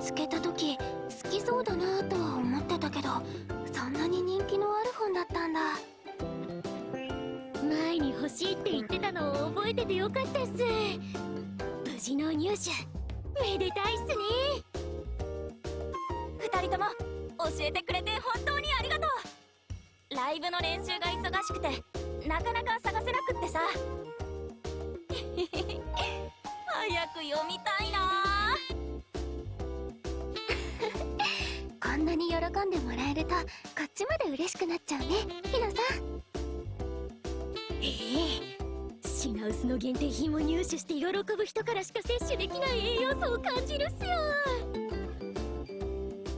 つけた時好きそうだなとは思ってたけどそんなに人気のある本だったんだ。前に欲しいって言ってたのを覚えててよかったっす。無事の入手めでたいっすね。喜んでもらえるとこっちまで嬉しくなっちゃうねひなさん。ええ。品薄の限定品を入手して喜ぶ人からしか摂取できない栄養素を感じるっすよ。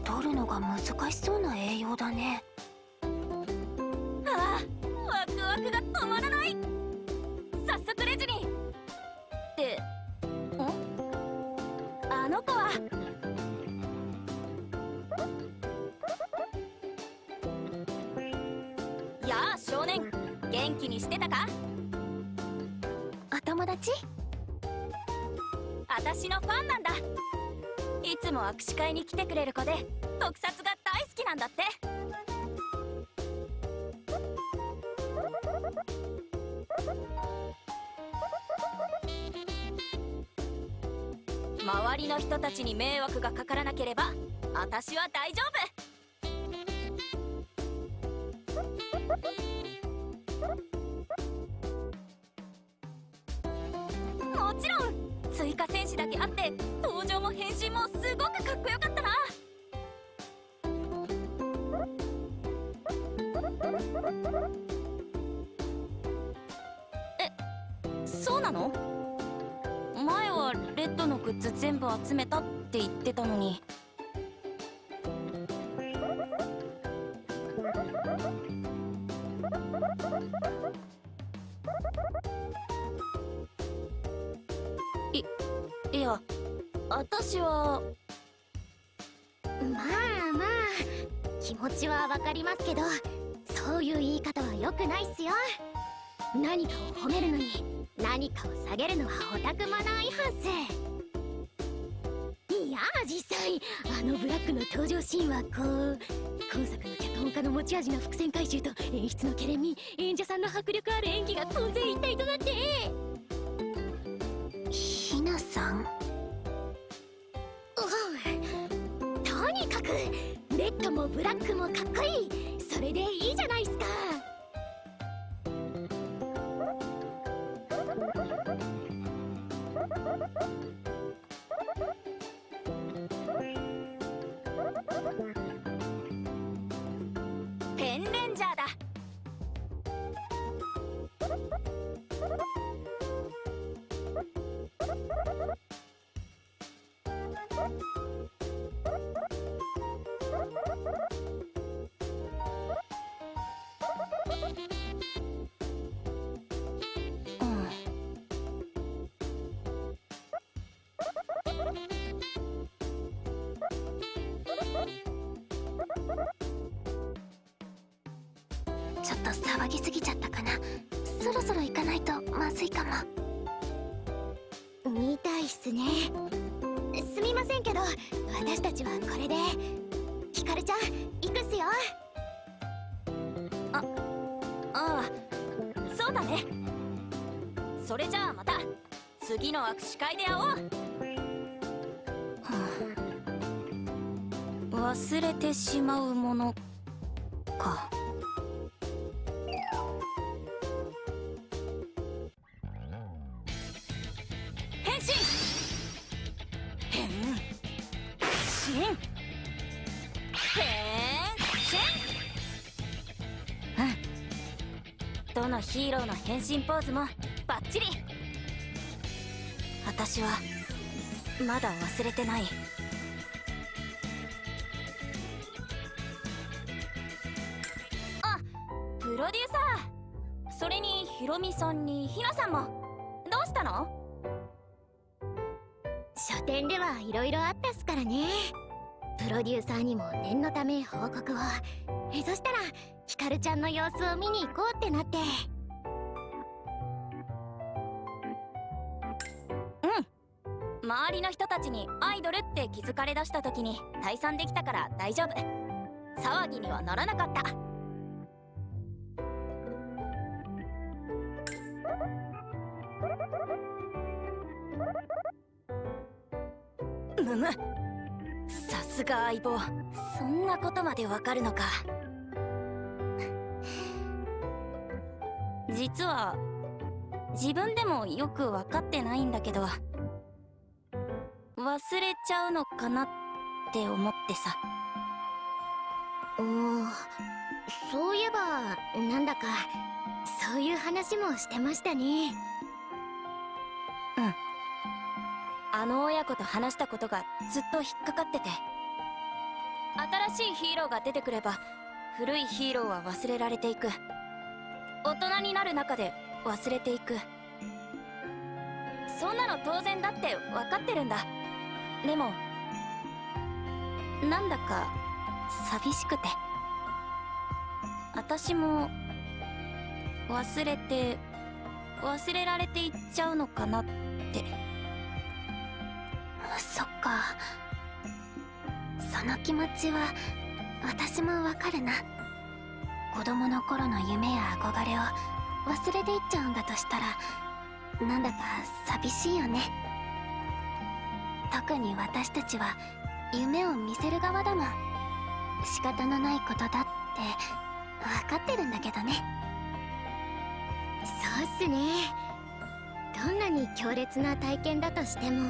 取るのが難しそうな栄養だね。ああワクワクが止まらない。早速レジに。ってん？あの子は気にしてたか？お友達？私のファンなんだ。いつも握手会に来てくれる子で特撮が大好きなんだって。周りの人たちに迷惑がかからなければ私は大丈夫私はまあまあ気持ちはわかりますけどそういう言い方は良くないっすよ。何かを褒めるのに何かを下げるのはオタクマナー違反っすいや実際あのブラックの登場シーンはこう今作の脚本家の持ち味の伏線回収と演出のケレン味演者さんの迫力ある演技が混然一体となってひなさんットもブラックもかっこいい。それでいいじゃないっすか。ちょっと騒ぎすぎちゃったかな。そろそろ行かないとまずいかも。みたいっすね。すみませんけど私たちはこれで。ひかるちゃん行くっすよ。ああそうだね。それじゃあまた次の握手会で会おう。忘れてしまうものかヒーローの変身ポーズもバッチリ。私はまだ忘れてない。あプロデューサー。それにヒロミさんにひなさんも。どうしたの？書店ではいろいろあったっすからね。プロデューサーにも念のため報告を。えそしたらひかるちゃんの様子を見に行こうってなって。にアイドルって気づかれだした時に退散できたから大丈夫。騒ぎにはならなかった。むむ。さすが相棒。そんなことまでわかるのか。実は自分でもよく分かってないんだけど忘れちゃうのかなって思ってさ。おーそういえばなんだかそういう話もしてましたね。あの親子と話したことがずっと引っかかってて。新しいヒーローが出てくれば古いヒーローは忘れられていく。大人になる中で忘れていく。そんなの当然だって分かってるんだでもなんだか寂しくて。私も忘れて忘れられていっちゃうのかなって。そっか。その気持ちは私もわかるな。子供の頃の夢や憧れを忘れていっちゃうんだとしたらなんだか寂しいよね。特に私たちは夢を見せる側だもん。仕方のないことだって分かってるんだけどね。そうっすね。どんなに強烈な体験だとしても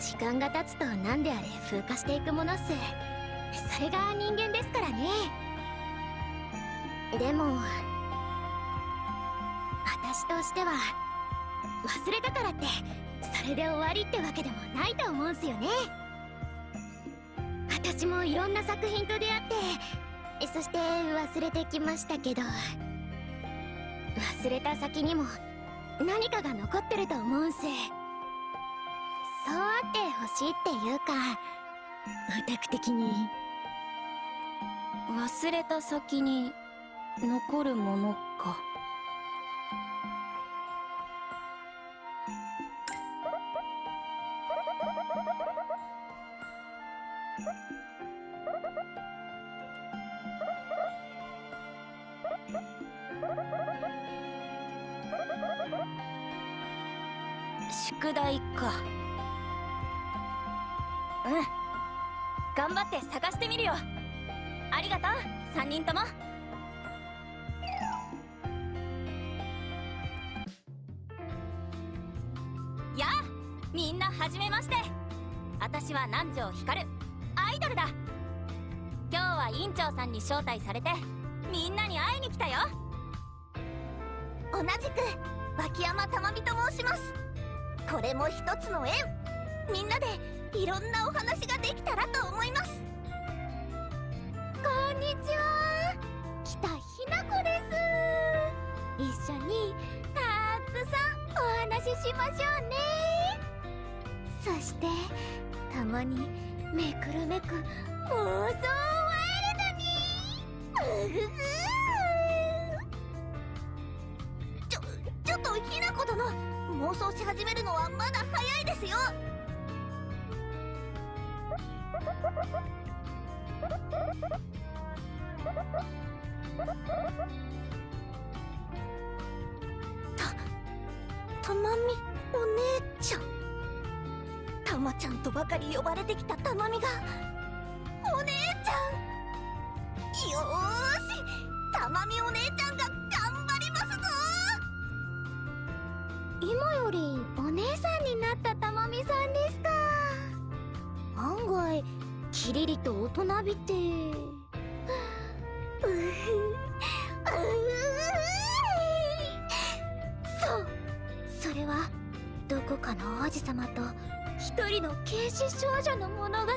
時間が経つと何であれ風化していくものっす。それが人間ですからね。でも私としては忘れたからって。それで終わりってわけでもないと思うんすよね。私もいろんな作品と出会ってそして忘れてきましたけど忘れた先にも何かが残ってると思うんす。そうあってほしいっていうかオタク的に。忘れた先に残るもの院長さんに招待されてみんなに会いに来たよ。同じく脇山珠美と申します。これも一つの縁。みんなでいろんなお話ができたらと思います。こんにちは。北ひなこです。一緒にたくさんお話ししましょうね。そしてたまにめくるめく妄想ちょちょっとひなこ殿妄想し始めるのはまだ早いですよ。たたまみお姉ちゃん。たまちゃんとばかり呼ばれてきたたまみがお姉まみお姉ちゃんが頑張りますぞ。今よりお姉さんになったたまみさんですか。案外キリリと大人びて。そう。それはどこかの王子様と一人の軽視少女の物語。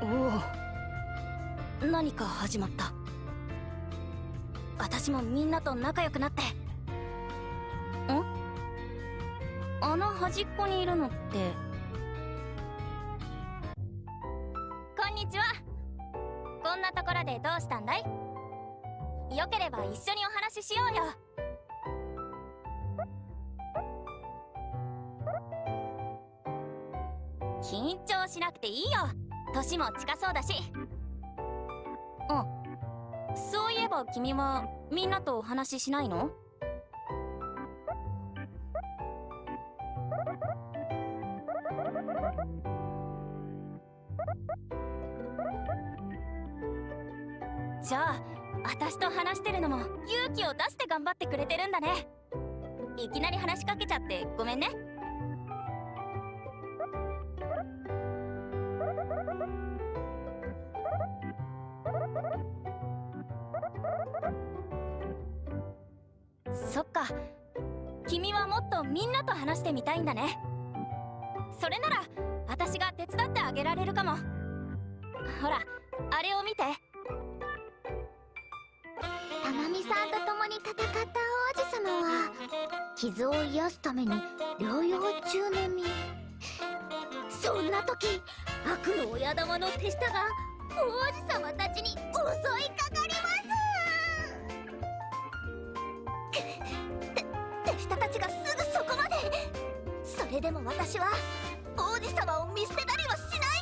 おお。何か始まった。私もみんなと仲良くなって。ん？あの端っこにいるのって。こんにちは。こんなところでどうしたんだい？よければ一緒にお話ししようよ。年も近そうだし。うんそういえば君はみんなとお話ししないの？じゃあ私と話してるのも勇気を出して頑張ってくれてるんだね。いきなり話しかけちゃってごめんね。そっか。君はもっとみんなと話してみたいんだね。それなら私が手伝ってあげられるかも。ほらあれを見て。たまみさんと共に戦った王子様は傷を癒すために療養中の身そんな時悪の親玉の手下が王子様たちに襲いかかります。下たちがすぐそこまでそれでも私は王子様を見捨てたりはしない。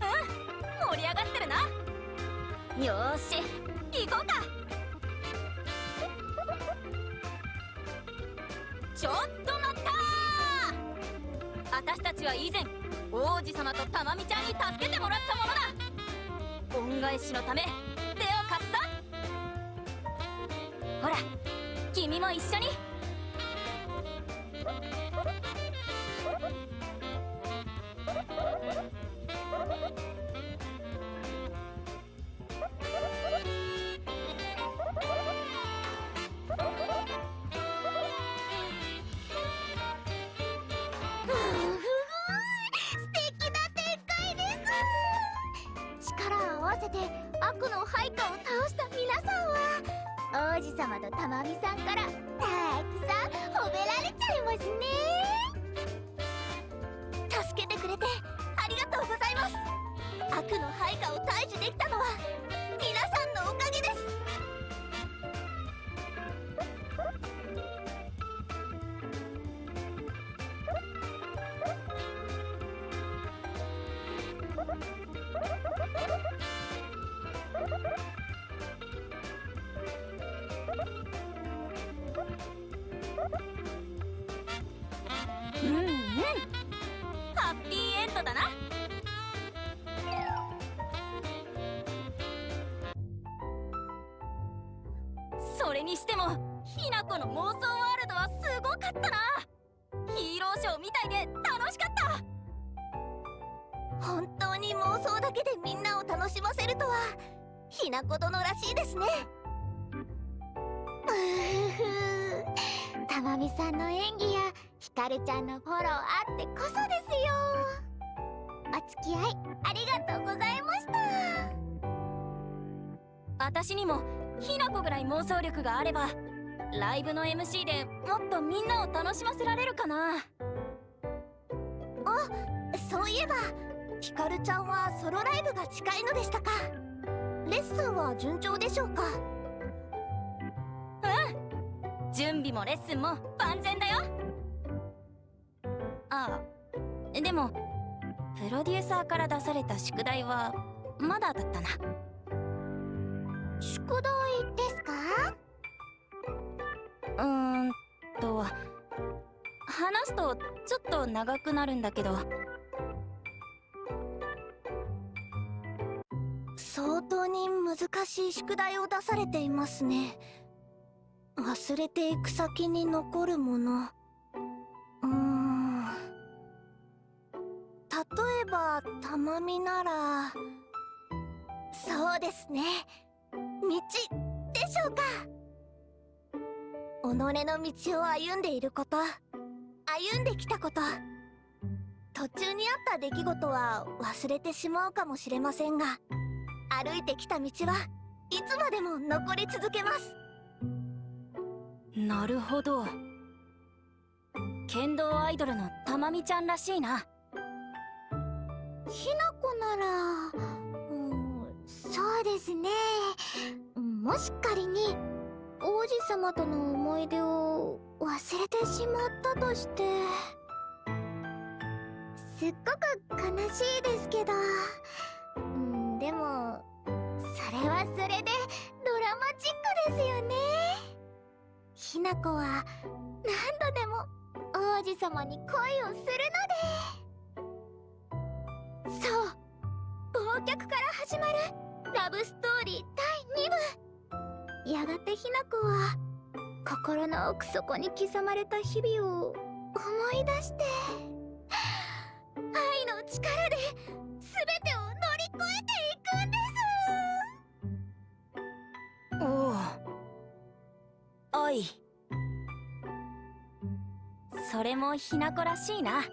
うん盛り上がってるな。よーし行こうか。は以前王子様とたまみちゃんに助けてもらったものだ。恩返しのため手を貸すぞ。ほら君も一緒に。て悪の配下を倒した皆さんは王子様とたまみさんからたくさん褒められちゃいますね。にしてもひなこの妄想ワールドはすごかったな。ヒーローショーみたいで楽しかった。本当に妄想だけでみんなを楽しませるとはひなこ殿らしいですね。うふふたまみさんの演技やひかるちゃんのフォローあってこそですよ。お付き合いありがとうございました。私にもひなこぐらい妄想力があればライブの MC でもっとみんなを楽しませられるかな。あそういえばひかるちゃんはソロライブが近いのでしたか。レッスンは順調でしょうか。うん。準備もレッスンも万全だよ。ああでもプロデューサーから出された宿題はまだだったな。宿題ですか？うーんと話すとちょっと長くなるんだけど。相当に難しい宿題を出されていますね。忘れていく先に残るもの。うーん。例えばたまみなら。そうですね。道己の道を歩んでいること。歩んできたこと。途中にあった出来事は忘れてしまうかもしれませんが歩いてきた道はいつまでも残り続けます。なるほど。剣道アイドルのたまみちゃんらしいな。ひなこならうんそうですね。もし仮に王子様との思い出を忘れてしまったとしてすっごく悲しいですけどうんでもそれはそれでドラマチックですよね。ひなこは何度でも王子様に恋をするので。そう忘却から始まるラブストーリー第2部。やがてひなこは心の奥底に刻まれた日々を思い出して愛の力で全てを乗り越えていくんです。おお愛それもひなこらしいな。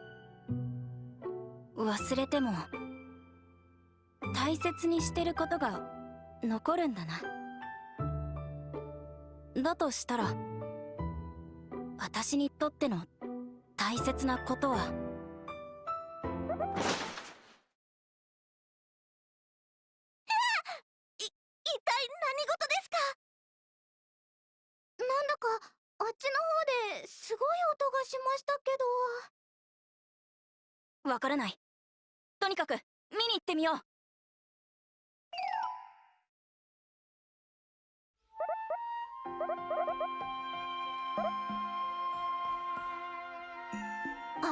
忘れても大切にしてることが残るんだな。だとしたら私にとっての大切なことは？一体何事ですか？なんだかあっちの方ですごい音がしましたけど。わからない。とにかく見に行ってみよう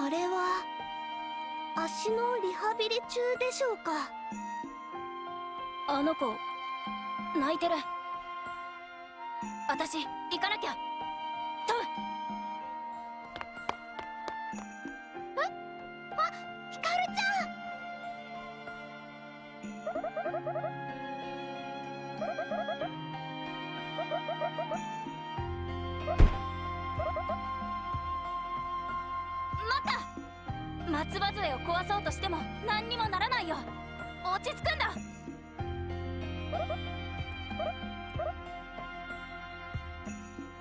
あれは足のリハビリ中でしょうか？あの子泣いてる。私行かなきゃ。トム。ヒカルち待っ松葉杖を壊そうとしても何にもならないよ。落ち着くんだ。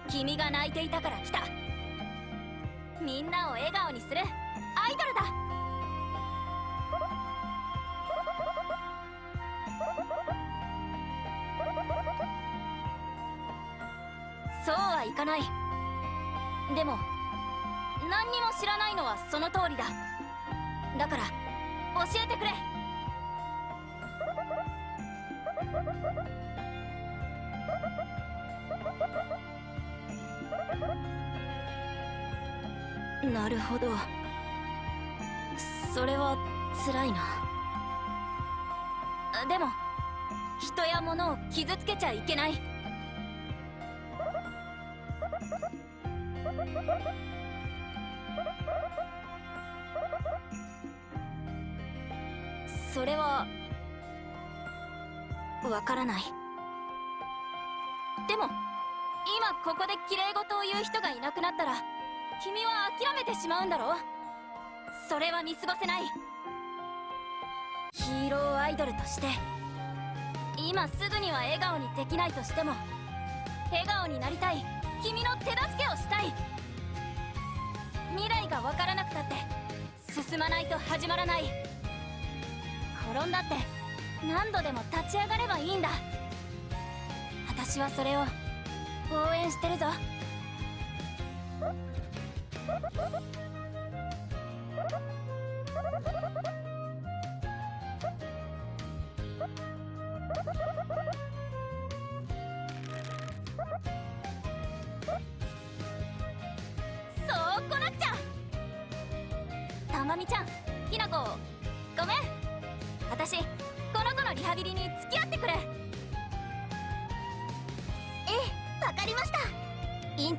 君が泣いていたから来た。みんなを笑顔にする。アイドルだ。そうはいかない。でも何にも知らないのはその通りだ。だから教えてくれ。なるほど。それは辛いな。でも人や物を傷つけちゃいけない。それはわからない。でも今ここで綺麗事を言う人がいなくなったら君は諦めてしまうんだろそれは見過ごせない。ヒーローアイドルとして今すぐには笑顔にできないとしても笑顔になりたい。君の手助けをしたい。未来が分からなくたって進まないと始まらない。転んだって。何度でも立ち上がればいいんだ。私はそれを応援してるぞ。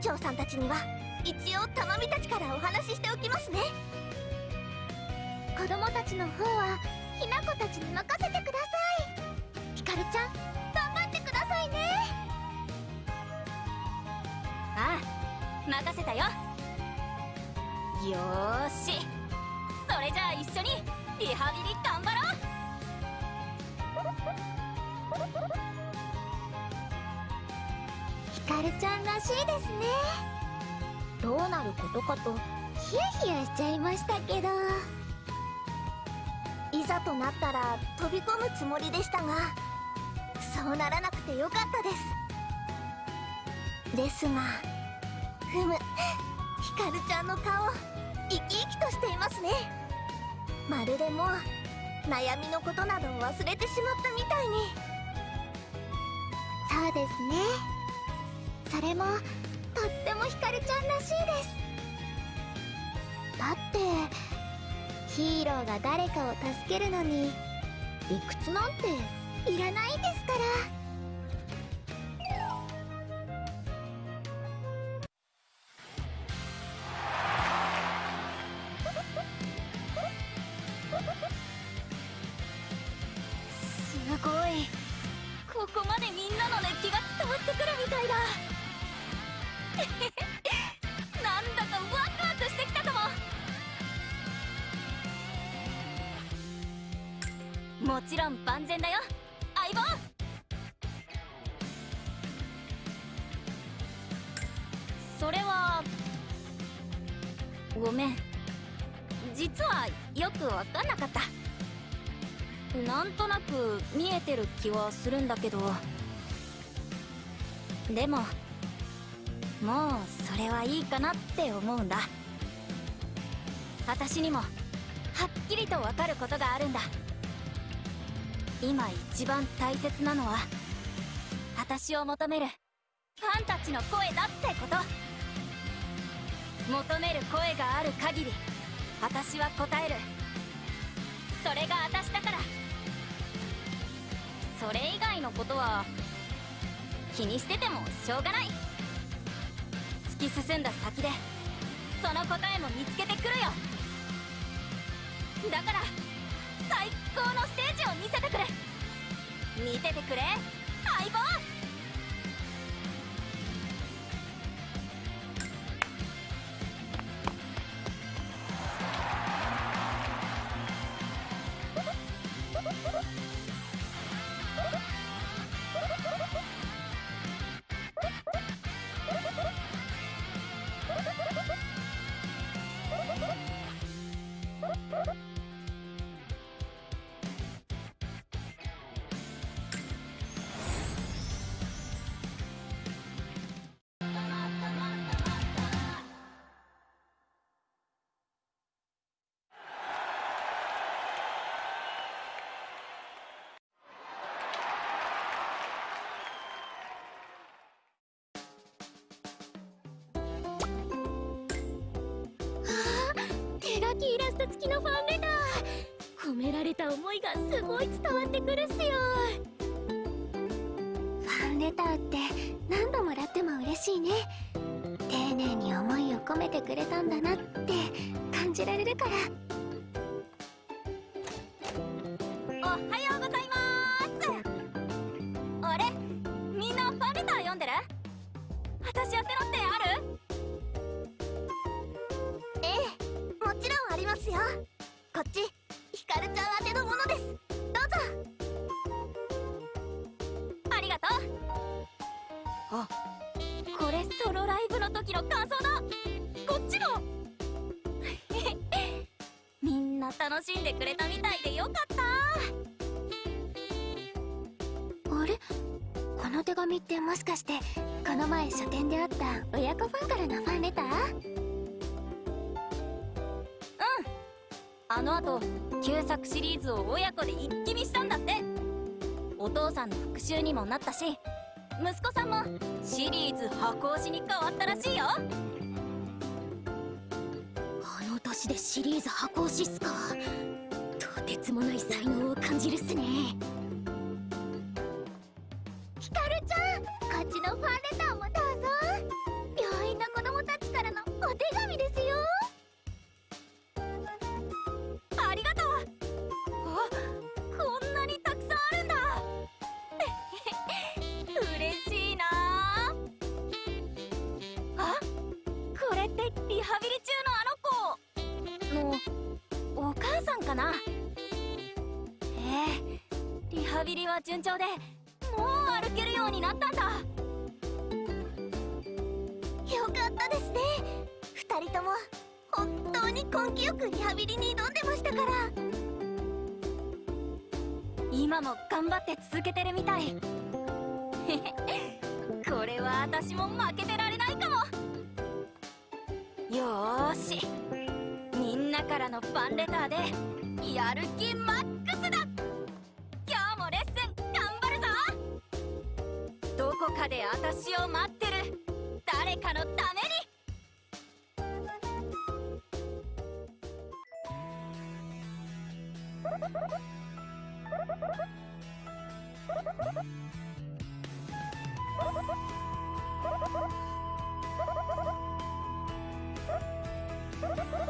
長さんたちには一応たまみたちからお話ししておきますね。子供たちの方はひな子たちに任せてください。ひかるちゃん頑張ってくださいね。ああ任せたよ。よし。それじゃあ一緒にリハビリ頑張カルちゃんらしいですね。どうなることかとヒヤヒヤしちゃいましたけど。いざとなったら飛び込むつもりでしたがそうならなくてよかったです。ですがふむヒカルちゃんの顔生き生きとしていますね。まるでもう悩みのことなどを忘れてしまったみたいに。そうですね。それもとってもひかるちゃんらしいです。だってヒーローが誰かを助けるのに理屈なんていらないんですから。なく見えてる気はするんだけど。でももうそれはいいかなって思うんだ。私にもはっきりとわかることがあるんだ。今一番大切なのは私を求めるファンたちの声だってこと。求める声がある限り私は答える。それが私だから。それ以外のことは気にしててもしょうがない。突き進んだ先でその答えも見つけてくるよ。だから最高のステージを見せてくれ。見ててくれ相棒。イラスト付きのファンレター。込められた思いがすごい伝わってくるっすよ。ファンレターって何度もらっても嬉しいね。丁寧に思いを込めてくれたんだなって感じられるから。手紙ってもしかしてこの前書店で会った親子ファンからのファンレター？うん。あの後旧作シリーズを親子で一気見したんだって。お父さんの復讐にもなったし息子さんもシリーズ箱推しに変わったらしいよ。あの年でシリーズ箱推しっすか。とてつもない才能を感じるっすね。ハビリ中のあの子。のお母さんかな？ええ、リハビリは順調でもう歩けるようになったんだ。よかったですね。2人とも本当に根気よくリハビリに挑んでましたから。今も頑張って続けてるみたい。これは私も負けてらよし。みんなからのファンレターでやる気マックスだ。今日もレッスン頑張るぞ。どこかで私を待ってる。誰かのために。フフフフ「Thank.